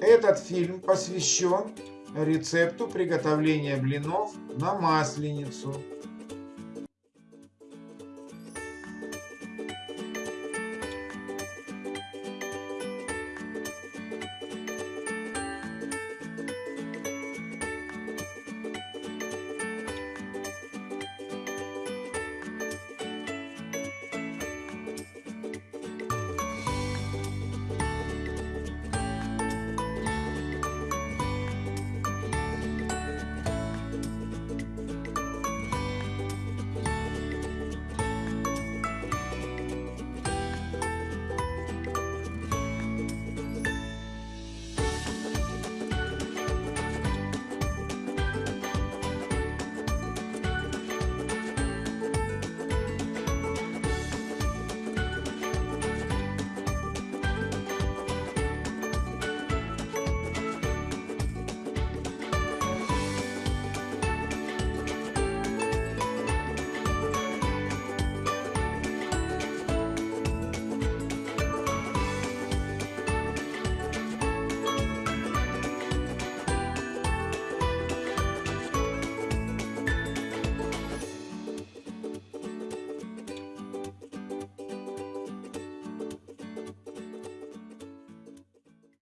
Этот фильм посвящен рецепту приготовления блинов на масленицу.